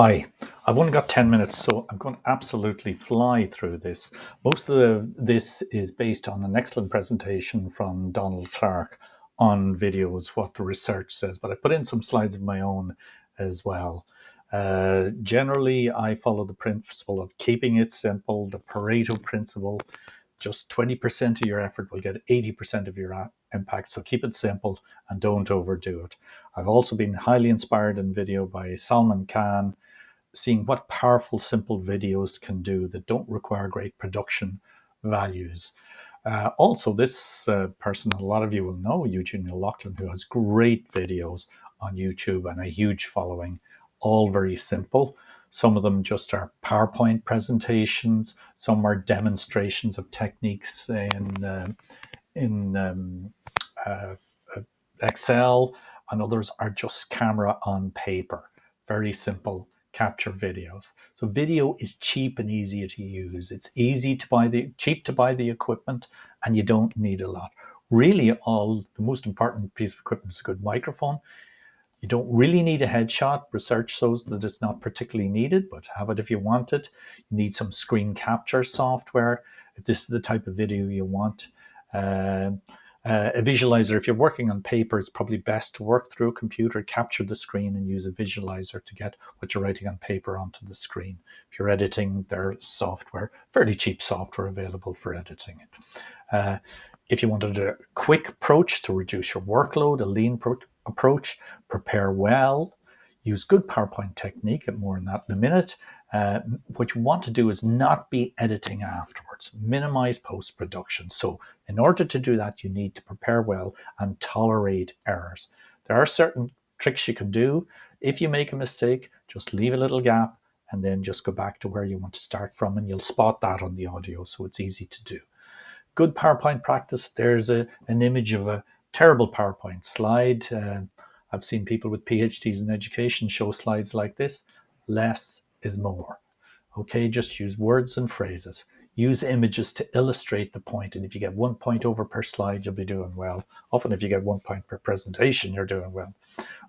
Hi, I've only got 10 minutes, so I'm going to absolutely fly through this. Most of the, this is based on an excellent presentation from Donald Clark on videos, what the research says, but I put in some slides of my own as well. Uh, generally, I follow the principle of keeping it simple, the Pareto principle. Just 20% of your effort will get 80% of your impact, so keep it simple and don't overdo it. I've also been highly inspired in video by Salman Khan, seeing what powerful, simple videos can do that don't require great production values. Uh, also, this uh, person, a lot of you will know, Eugene O'Loughlin, who has great videos on YouTube and a huge following, all very simple. Some of them just are PowerPoint presentations. Some are demonstrations of techniques in, uh, in um, uh, uh, Excel, and others are just camera on paper. Very simple capture videos. So video is cheap and easy to use. It's easy to buy the cheap to buy the equipment and you don't need a lot. Really all the most important piece of equipment is a good microphone. You don't really need a headshot. Research shows that it's not particularly needed, but have it if you want it. You need some screen capture software if this is the type of video you want. Uh, uh, a visualizer, if you're working on paper, it's probably best to work through a computer, capture the screen and use a visualizer to get what you're writing on paper onto the screen. If you're editing, there's software, fairly cheap software available for editing it. Uh, if you wanted a quick approach to reduce your workload, a lean approach, prepare well, use good PowerPoint technique, and more on that in a minute, uh, what you want to do is not be editing afterwards, minimize post-production. So in order to do that, you need to prepare well and tolerate errors. There are certain tricks you can do. If you make a mistake, just leave a little gap and then just go back to where you want to start from and you'll spot that on the audio, so it's easy to do. Good PowerPoint practice, there's a, an image of a terrible PowerPoint slide. Uh, I've seen people with PhDs in education show slides like this. Less is more. Okay, just use words and phrases. Use images to illustrate the point. And if you get one point over per slide, you'll be doing well. Often if you get one point per presentation, you're doing well.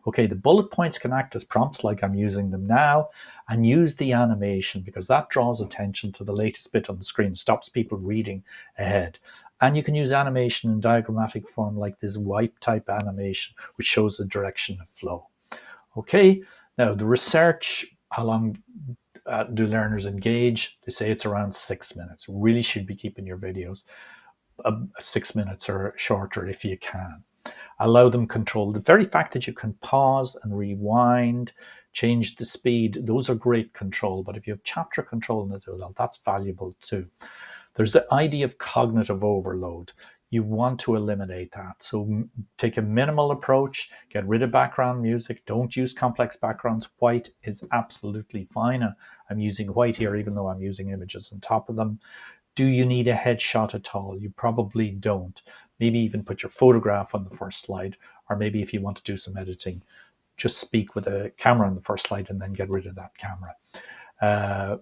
Okay, the bullet points can act as prompts like I'm using them now and use the animation because that draws attention to the latest bit on the screen, stops people reading ahead. And you can use animation in diagrammatic form like this wipe type animation, which shows the direction of flow. Okay, now the research how long uh, do learners engage? They say it's around six minutes. Really should be keeping your videos uh, six minutes or shorter if you can. Allow them control. The very fact that you can pause and rewind, change the speed, those are great control. But if you have chapter control in it, well, that's valuable too. There's the idea of cognitive overload you want to eliminate that. So take a minimal approach, get rid of background music, don't use complex backgrounds. White is absolutely fine. I'm using white here, even though I'm using images on top of them. Do you need a headshot at all? You probably don't. Maybe even put your photograph on the first slide, or maybe if you want to do some editing, just speak with a camera on the first slide and then get rid of that camera. Uh,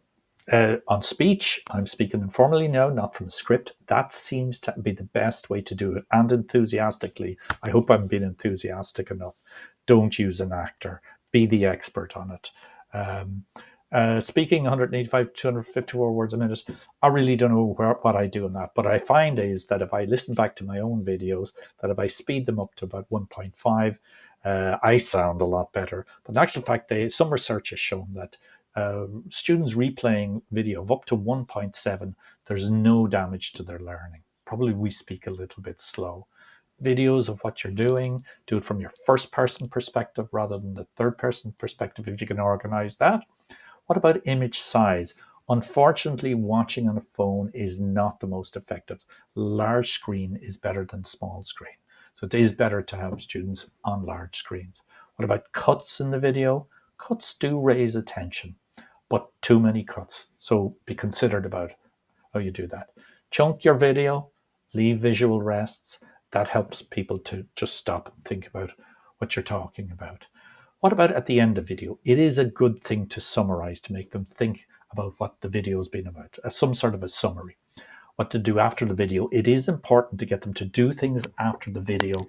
uh, on speech, I'm speaking informally now, not from a script. That seems to be the best way to do it and enthusiastically. I hope I'm being enthusiastic enough. Don't use an actor. Be the expert on it. Um, uh, speaking 185, 254 words a minute, I really don't know where, what I do in that. But I find is that if I listen back to my own videos, that if I speed them up to about 1.5, uh, I sound a lot better. But in actual fact, they, some research has shown that uh, students replaying video of up to 1.7, there's no damage to their learning. Probably we speak a little bit slow. Videos of what you're doing, do it from your first person perspective rather than the third person perspective if you can organize that. What about image size? Unfortunately, watching on a phone is not the most effective. Large screen is better than small screen. So it is better to have students on large screens. What about cuts in the video? Cuts do raise attention but too many cuts. So be considered about how you do that. Chunk your video, leave visual rests. That helps people to just stop and think about what you're talking about. What about at the end of video? It is a good thing to summarize to make them think about what the video has been about, uh, some sort of a summary. What to do after the video. It is important to get them to do things after the video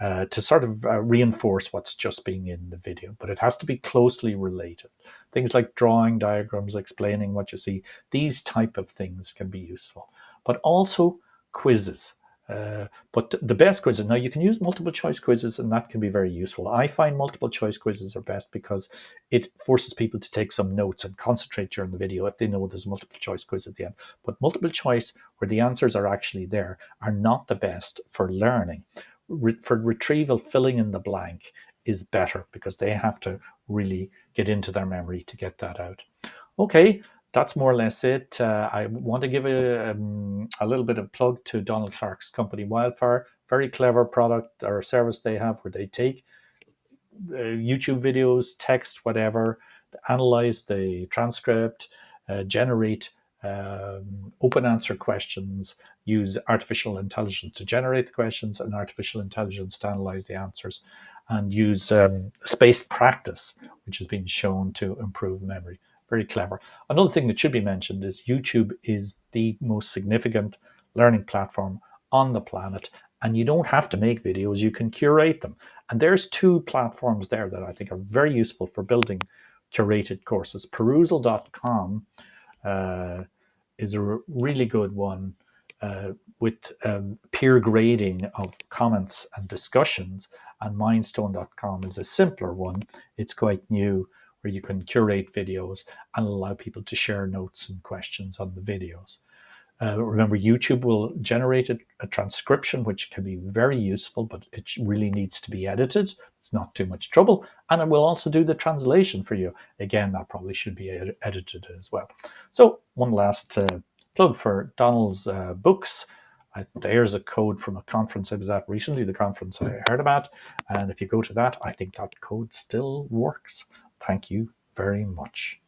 uh, to sort of uh, reinforce what's just being in the video, but it has to be closely related. Things like drawing diagrams, explaining what you see, these type of things can be useful, but also quizzes. Uh, but the best quizzes, now you can use multiple choice quizzes and that can be very useful. I find multiple choice quizzes are best because it forces people to take some notes and concentrate during the video if they know there's a multiple choice quiz at the end. But multiple choice where the answers are actually there are not the best for learning. Re for retrieval, filling in the blank is better because they have to really get into their memory to get that out. Okay, that's more or less it. Uh, I want to give a, um, a little bit of plug to Donald Clark's company Wildfire. Very clever product or service they have where they take uh, YouTube videos, text, whatever, analyze the transcript, uh, generate um, open answer questions, use artificial intelligence to generate the questions and artificial intelligence to analyze the answers, and use um, spaced practice, which has been shown to improve memory very clever. Another thing that should be mentioned is YouTube is the most significant learning platform on the planet and you don't have to make videos, you can curate them. And there's two platforms there that I think are very useful for building curated courses. Perusall.com uh, is a really good one uh, with um, peer grading of comments and discussions and Mindstone.com is a simpler one. It's quite new where you can curate videos and allow people to share notes and questions on the videos. Uh, remember, YouTube will generate a, a, transcription, which can be very useful, but it really needs to be edited. It's not too much trouble. And it will also do the translation for you. Again, that probably should be ed edited as well. So one last uh, plug for Donald's uh, books. I, there's a code from a conference I was at recently, the conference I heard about. And if you go to that, I think that code still works. Thank you very much.